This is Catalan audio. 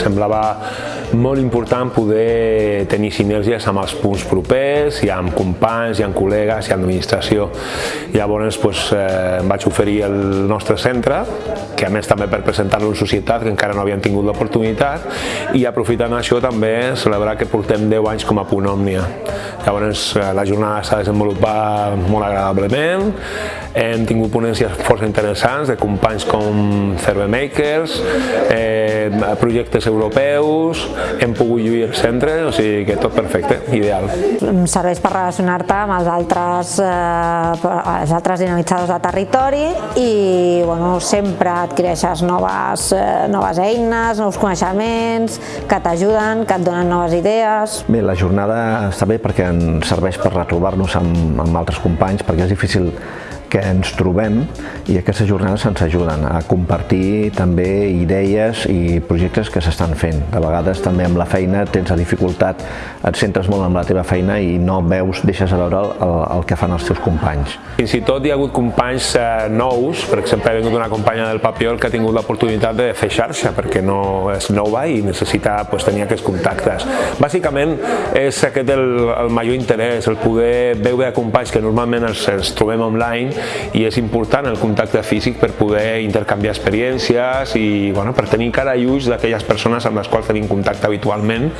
semblava molt important poder tenir sinergies amb els punts propers, i amb companys, i amb col·legues, i amb administració. Llavors doncs, eh, em vaig oferir el nostre centre, que a més també per presentar-lo en societat, que encara no havien tingut l'oportunitat, i aprofitant això també celebrar que portem 10 anys com a Punt Òmnia. Llavors eh, la jornada s'ha desenvolupat molt agradablement, hem tingut ponències força interessants de companys com Cervemakers, eh, projectes europeus, hem pogut lluir el centre, o sigui que tot perfecte, ideal. Em serveix per relacionar-te amb els altres, eh, els altres dinamitzadors de territori i bueno, sempre adquireixes noves, eh, noves eines, nous coneixements que t'ajuden, que et donen noves idees. Bé, la jornada està bé perquè ens serveix per retrobar-nos amb, amb altres companys, perquè és difícil que ens trobem i aquestes jornades ens ajuden a compartir també idees i projectes que s'estan fent. De vegades també amb la feina tens la dificultat, et centres molt en la teva feina i no veus, deixes a veure el, el que fan els teus companys. Fins i tot hi ha hagut companys eh, nous, per exemple ha vingut una companya del Papiol que ha tingut l'oportunitat de fer xarxa perquè no és nova i necessita pues, tenir aquests contactes. Bàsicament és aquest el, el major interès, el poder veure companys que normalment els, els trobem online i és important el contacte físic per poder intercanviar experiències i bueno, per tenir cara i ulls d'aquelles persones amb les quals tenim contacte habitualment